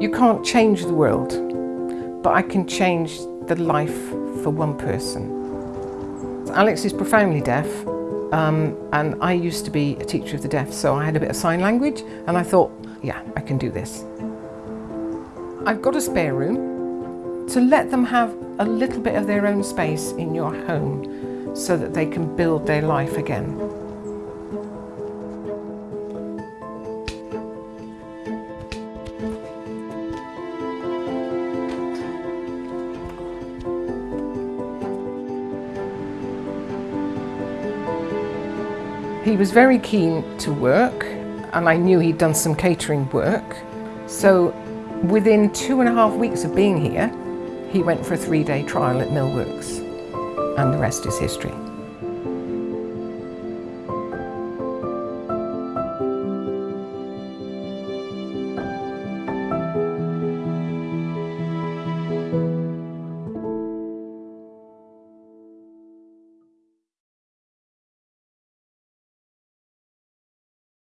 You can't change the world, but I can change the life for one person. Alex is profoundly deaf um, and I used to be a teacher of the deaf so I had a bit of sign language and I thought, yeah, I can do this. I've got a spare room to let them have a little bit of their own space in your home so that they can build their life again. He was very keen to work and I knew he'd done some catering work. So within two and a half weeks of being here, he went for a three-day trial at Millworks and the rest is history.